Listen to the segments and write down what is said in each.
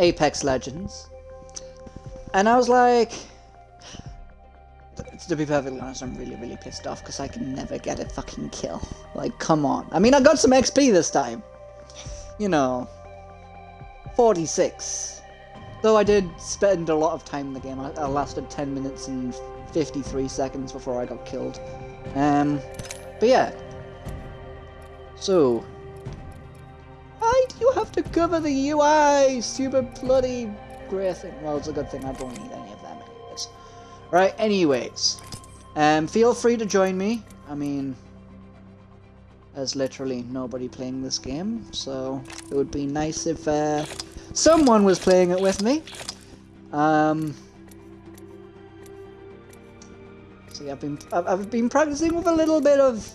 Apex Legends. And I was like, to be perfectly honest, I'm really, really pissed off because I can never get a fucking kill. Like, come on. I mean, I got some XP this time. You know, 46. Though I did spend a lot of time in the game. I, I lasted 10 minutes and 53 seconds before I got killed. Um, but yeah. So, you have to cover the UI, stupid bloody grey thing? Well, it's a good thing I don't need any of them anyways. Right, anyways. Um, feel free to join me. I mean, there's literally nobody playing this game, so it would be nice if uh, someone was playing it with me. Um, see, I've been I've been practicing with a little bit of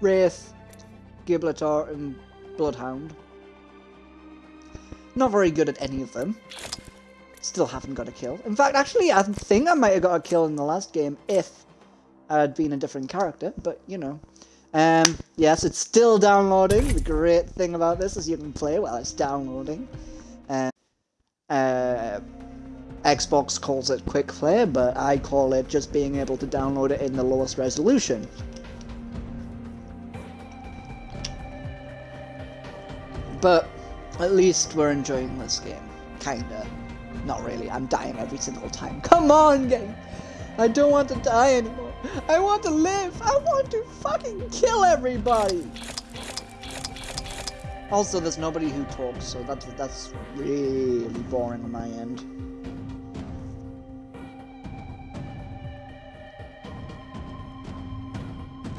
Wraith, Gibraltar, and Bloodhound. Not very good at any of them. Still haven't got a kill. In fact, actually, I think I might have got a kill in the last game if I had been a different character, but, you know. Um, yes, it's still downloading. The great thing about this is you can play while it's downloading. Um, uh, Xbox calls it quick play, but I call it just being able to download it in the lowest resolution. But at least we're enjoying this game. Kinda. Not really. I'm dying every single time. Come on, game! I don't want to die anymore. I want to live. I want to fucking kill everybody. Also, there's nobody who talks, so that's that's really boring on my end.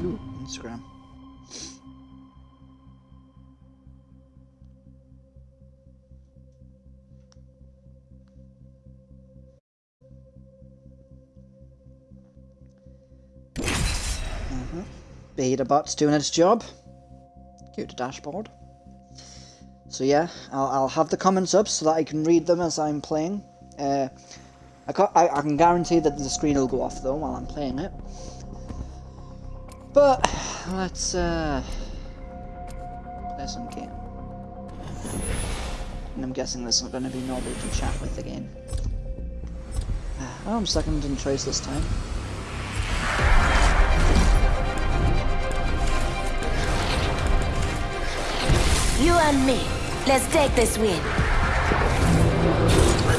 Ooh, Instagram. Beta bot's doing its job. Go to dashboard. So yeah, I'll, I'll have the comments up so that I can read them as I'm playing. Uh, I, I, I can guarantee that the screen will go off though while I'm playing it. But let's uh, play some game. And I'm guessing there's not going to be nobody to chat with again. Oh, I'm second in choice this time. You and me. Let's take this win.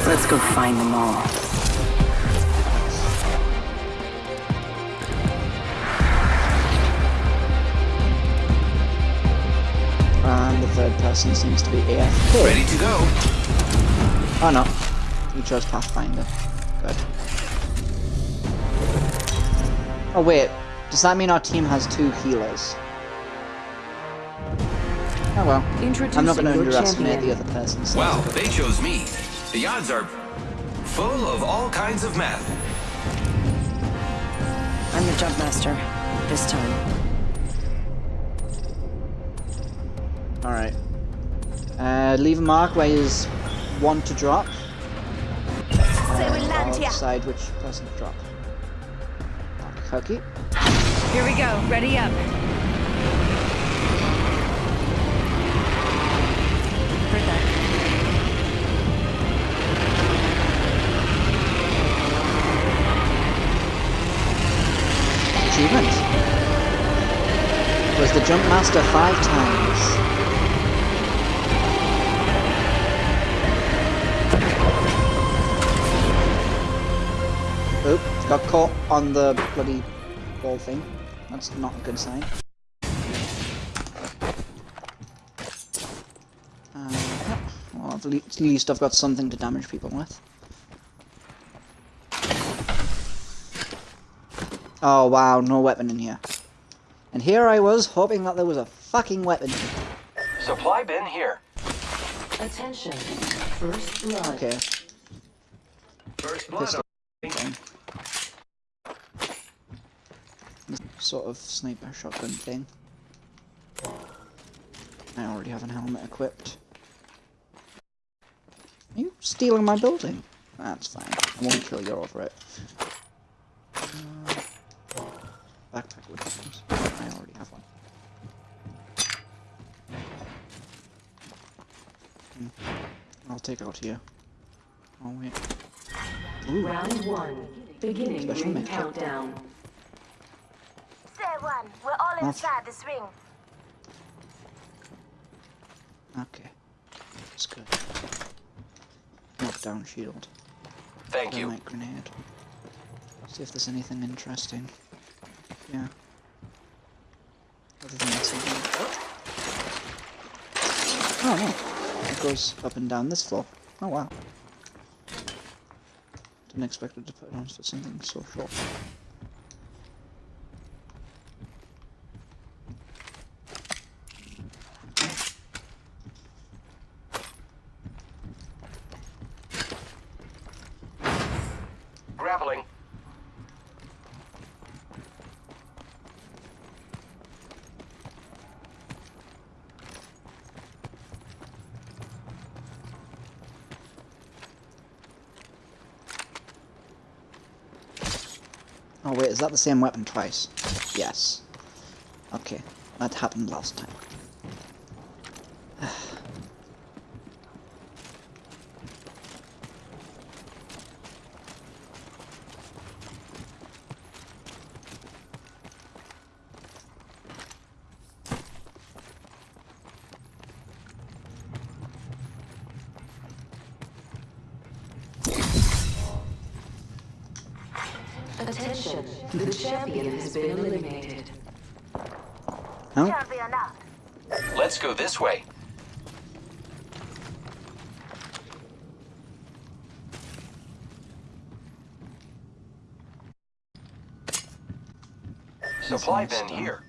Let's go find them all. And the third person seems to be AFK. Ready to go. Oh no. You chose Pathfinder. Good. Oh wait. Does that mean our team has two healers? Oh well. I'm not going to underestimate champion. the other person. So. Well, they chose me. The odds are full of all kinds of math. I'm the jump master. This time. Alright. Uh, leave a mark where you want to drop. Uh, I'll decide which person to drop. Okay. Here we go. Ready up. Jump master five times. Oh, got caught on the bloody wall thing. That's not a good sign. Uh, well, at least I've got something to damage people with. Oh wow, no weapon in here. And here I was, hoping that there was a fucking weapon. Supply bin here. Attention. First blood. Okay. First blood. Sort of sniper shotgun thing. I already have a helmet equipped. Are you stealing my building? That's fine. I won't kill you over it. Uh, Backpack with items. I already have one. Hmm. I'll take out here. Oh wait. Ooh, Round one. Beginning Special ring make. countdown. Say one. We're all Off. inside this ring. okay. That's good. Knockdown shield. Thank you. Dynamite grenade. See if there's anything interesting. Yeah. Other than this. Oh no. Goes up and down this floor. Oh wow. Didn't expect it to put it on for something so short. Oh wait, is that the same weapon twice? Yes. Okay, that happened last time. Attention. The champion has been eliminated. No? Can't be enough. Let's go this way. Supply bin here.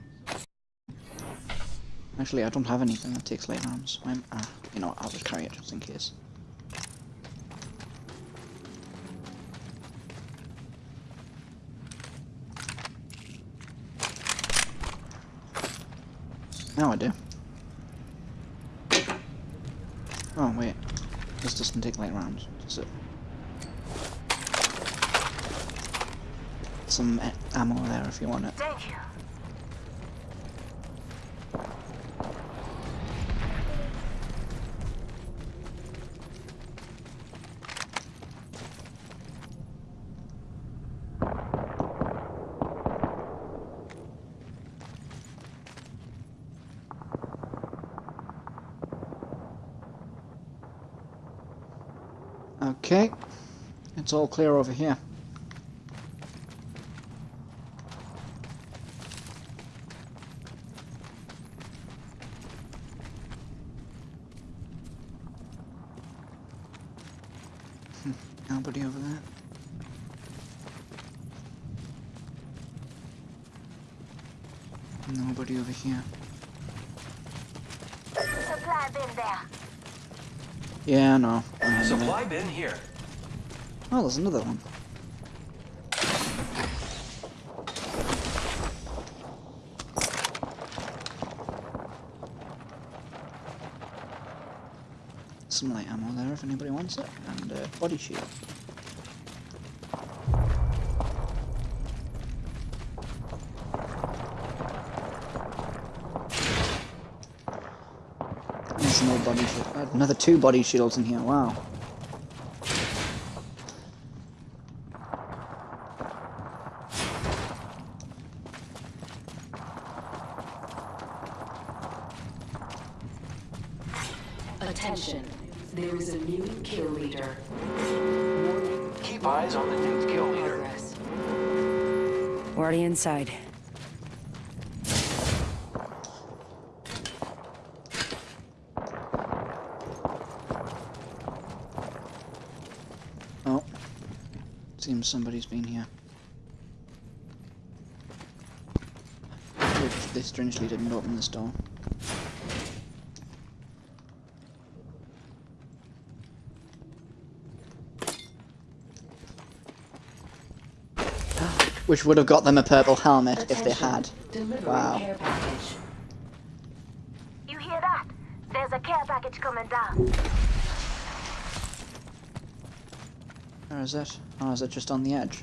Actually, I don't have anything that takes light arms. I'm, uh, you know, I'll just carry it just in case. Now I do. Oh wait, this doesn't take light rounds, does it? Some ammo there if you want it. Thank you. Okay, it's all clear over here. Hmm, Nobody over there. Nobody over here. Supply bin there. Yeah, no. I handled it. Supply bin here. There's another one. Some light ammo there if anybody wants it, and a body shield. There's no body shield. uh, Another two body shields in here. Wow. Inside. Oh. Seems somebody's been here. They strangely didn't open this door. Which would have got them a purple helmet if they had. Delivering Wow. care package. You hear that? There's a care package coming down. Where is it? Oh, is it just on the edge?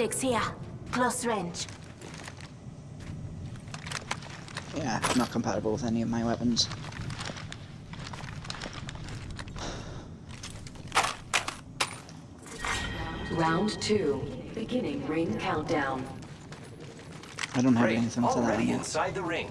Optics here. Close range. Yeah, not compatible with any of my weapons. Round two. Beginning ring countdown. I don't have Great. anything for that Already inside the ring.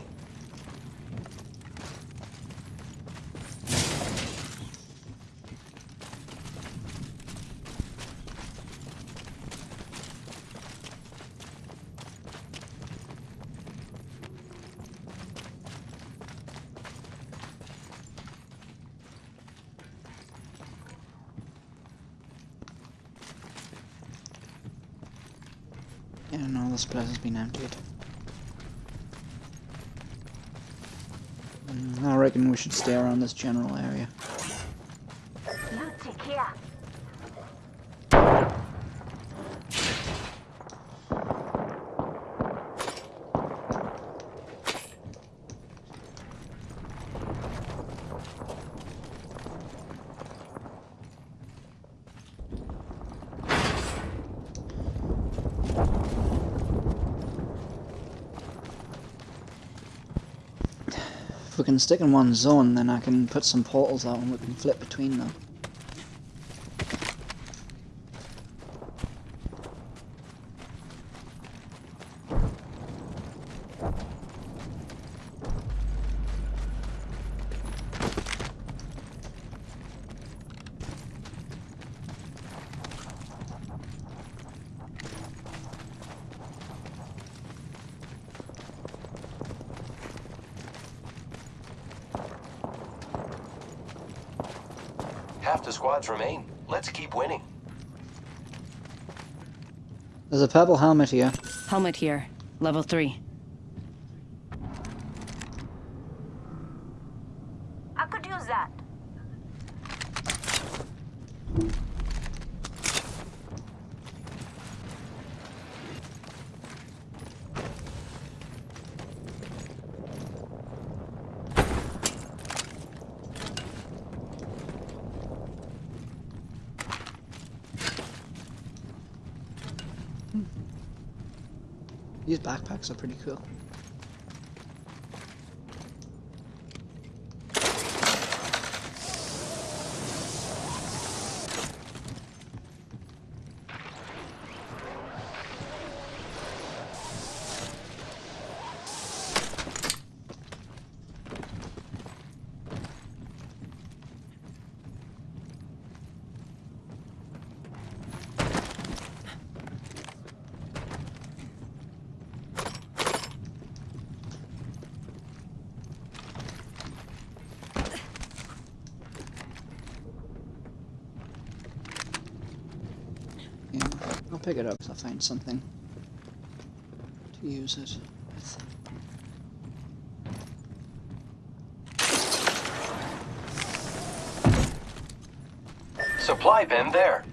Yeah, has been emptied. I reckon we should stay around this general area. Loot tick here. If we can stick in one zone, then I can put some portals out and we can flip between them. There's a purple helmet here. Helmet here. Level 3. These backpacks are pretty cool. Yeah, I'll pick it up if I find something to use it. Supply bin there.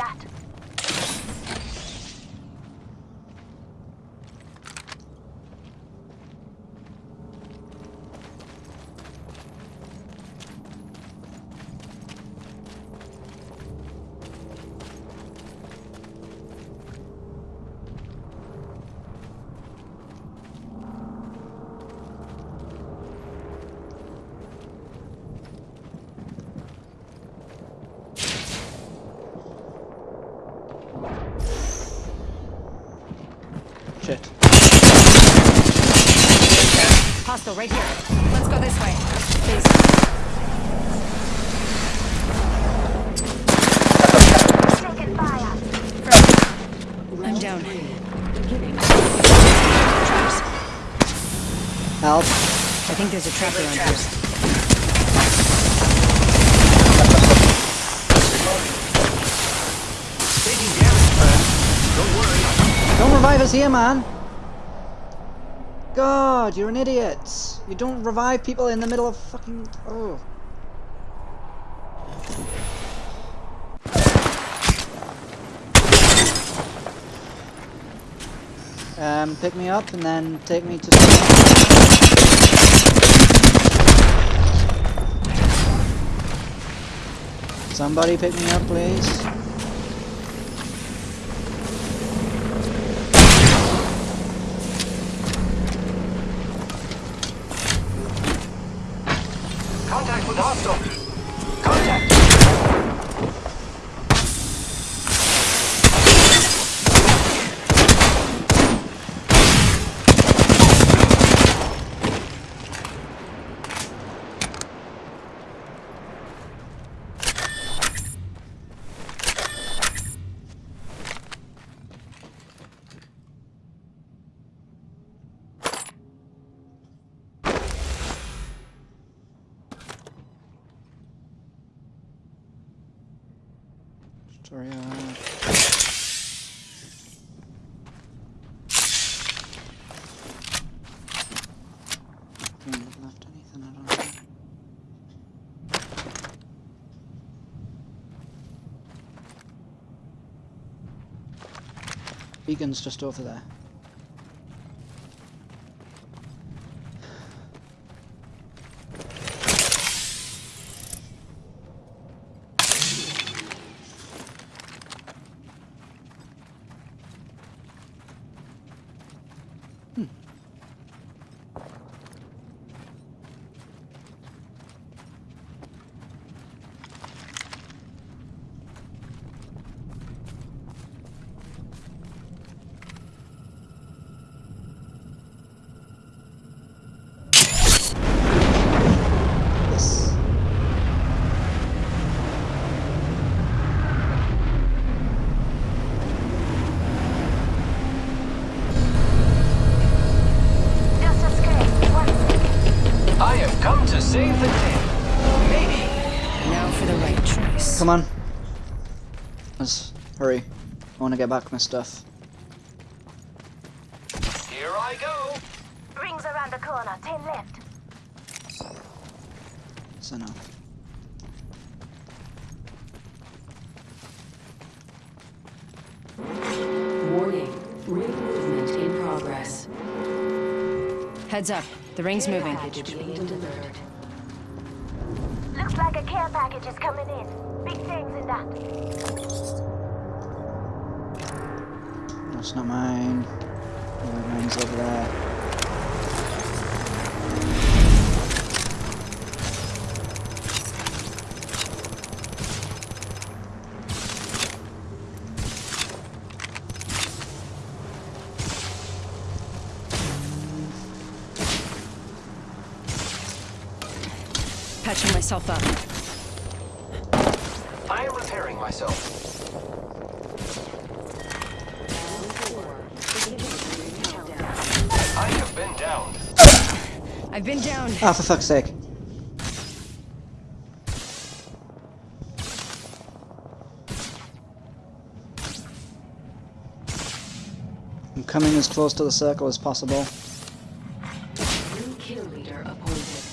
That. Right here. Let's go this way. Please. I'm down. Help. I think there's a trap around here. Taking damage, friend. Don't revive us here, man. God, you're an idiot. You don't revive people in the middle of fucking. Oh. Um, pick me up and then take me to. Somebody pick me up, please. Sorry. Beacon's just over there. Yes. Just escape. One I have come to save the day. Maybe. Now for the right choice. Come on. Let's hurry. I want to get back my stuff. Here I go. rings around the corner. Ten left. That's enough. Warning. Ring movement in progress. Heads up. The ring's moving. Package being delivered. Looks like a care package is coming in. Big things in that. That's not mine. Oh, mine's over there. Patching myself up. I am repairing myself. I've been down. Ah, for fuck's sake. I'm coming as close to the circle as possible. New kill leader appointed.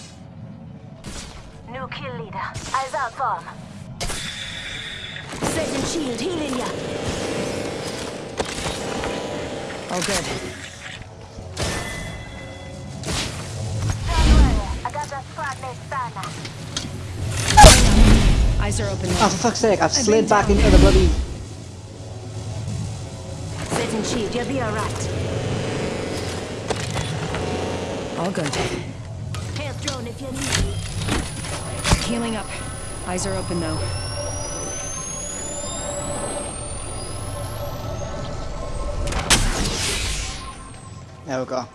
New kill leader. Eyes out for him. Setting shield, healing ya. All good. Eyes are open. Ah, for fuck's sake, I've slid back into the bloody... Setting shield, you'll be alright. All good. Health drone if you need. Healing up. Eyes are open though. There we go.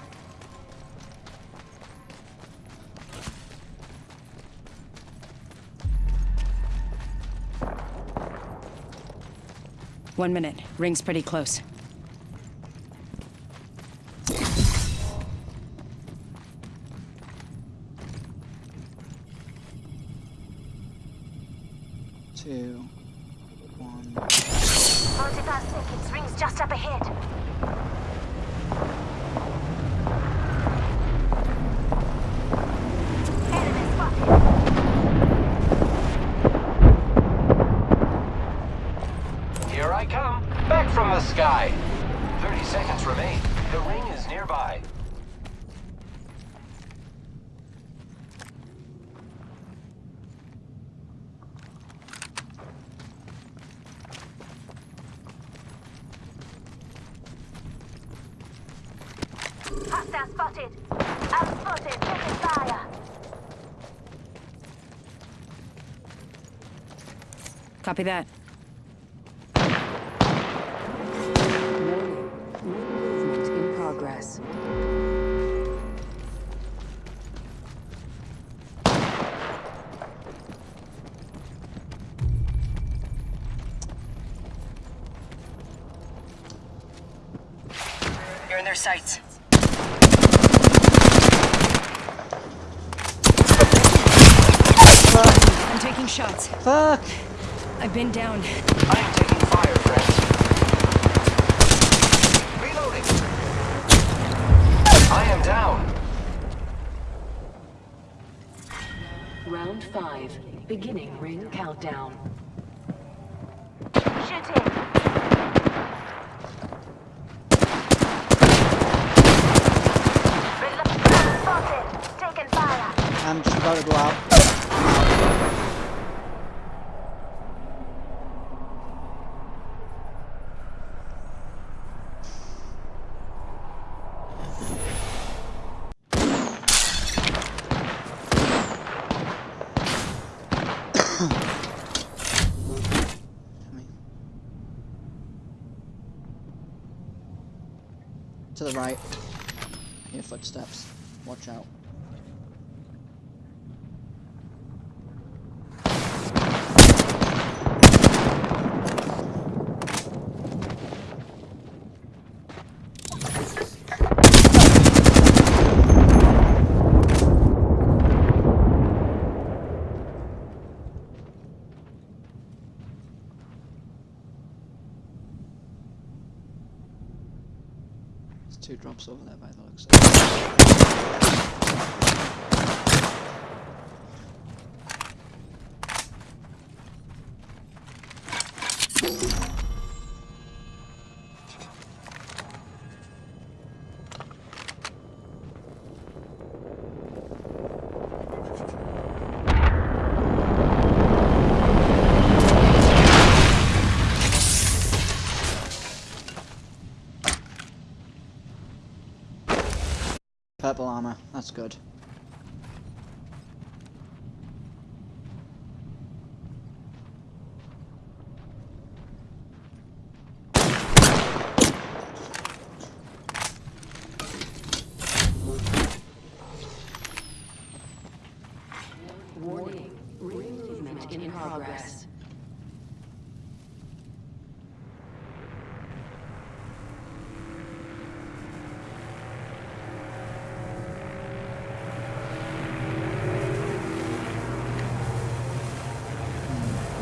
One minute. Ring's pretty close. Two, one. 45 seconds. Ring's just up ahead. Enemy spotted. Here I come, back from the sky. 30 seconds remain. The ring is nearby. Hostile spotted. I'm spotted. Taking fire. Copy that. Movement in progress. You're in their sights. I'm taking shots. Fuck! I've been down. I am taking fire, friends. Reloading. I am down. Round five. Beginning ring countdown. Shooting. Reload. Spotted. Taking fire. I'm just about to go out. To the right. Hear footsteps. Watch out. There's two drops over there by the looks of it. Purple armor, that's good. Warning. Ring movement in progress.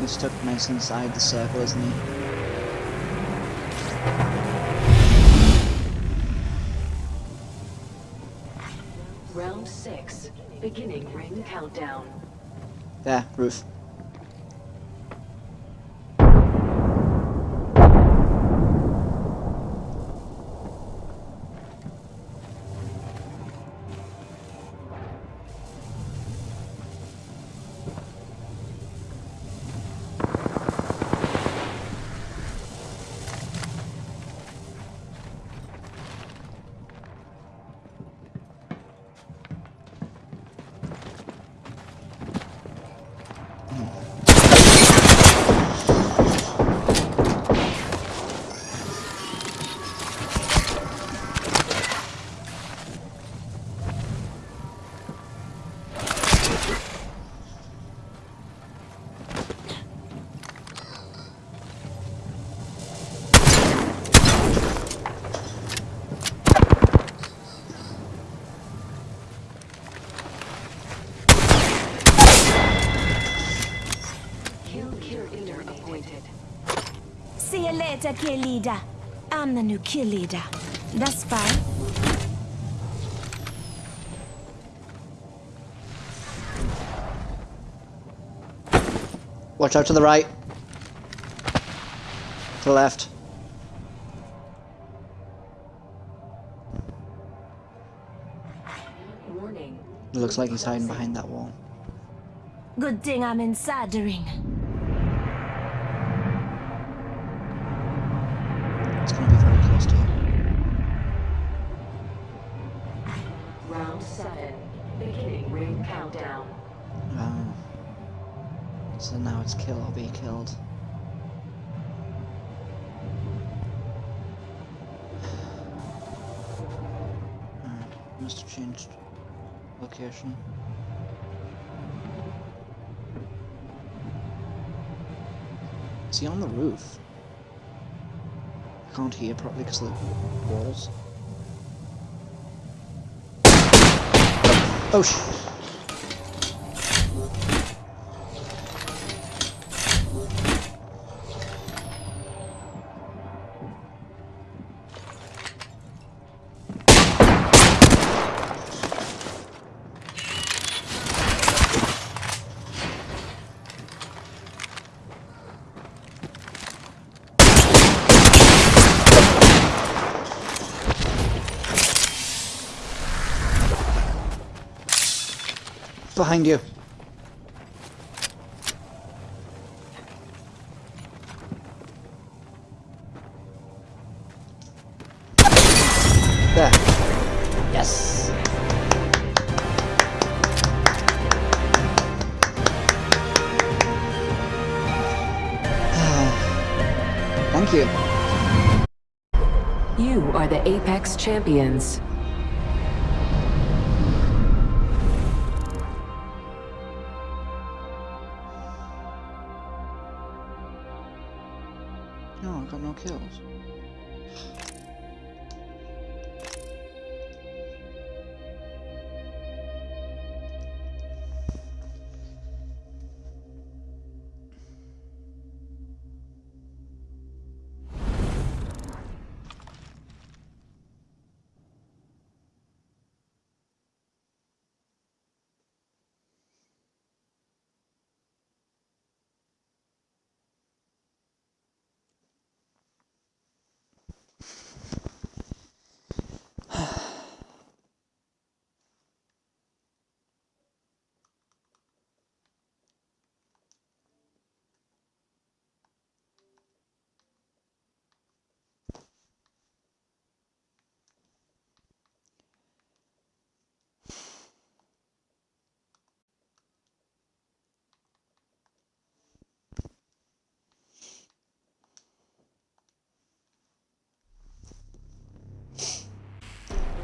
He's stuck nice inside the circle, isn't he? Round six. Beginning ring countdown. There, roof. You later, kill leader. I'm the new kill leader. That's fine. Watch out to the right. To the left. Warning. It looks like he's hiding behind that wall. Good thing I'm inside the ring. Is he on the roof? I can't hear properly because of the walls. Oh sh! Behind you. There. Yes. Thank you. You are the Apex Champions.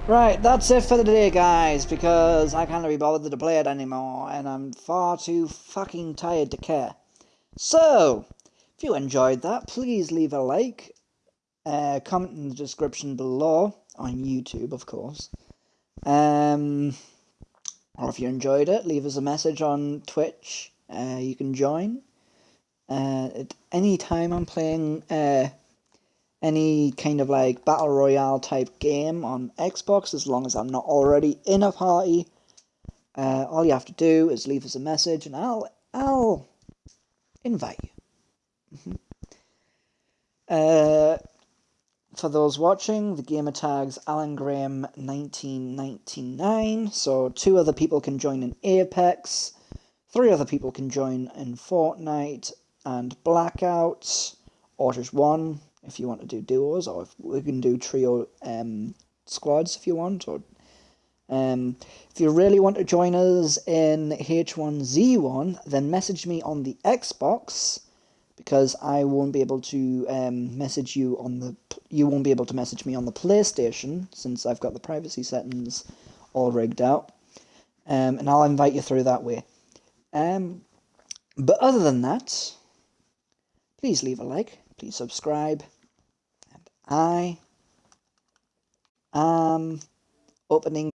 Right, that's it for the day, guys, because I can't be bothered to play it anymore, and I'm far too fucking tired to care. So, if you enjoyed that, please leave a like, uh, comment in the description below, on YouTube, of course. Um, or if you enjoyed it, leave us a message on Twitch. Uh, you can join. Uh, at any time I'm playing uh, any kind of like battle royale type game on Xbox as long as I'm not already in a party. Uh, all you have to do is leave us a message and I'll I'll invite you. Uh, for those watching, the gamer tags Alan Graham 1999, so two other people can join in Apex, three other people can join in Fortnite and Blackout, or just one if you want to do duos, or if we can do trio um, squads if you want, or um, if you really want to join us in H1Z1, then message me on the Xbox because I won't be able to um, message you on the you won't be able to message me on the PlayStation since I've got the privacy settings all rigged out, um, and I'll invite you through that way. Um, but other than that, please leave a like, please subscribe, I am opening.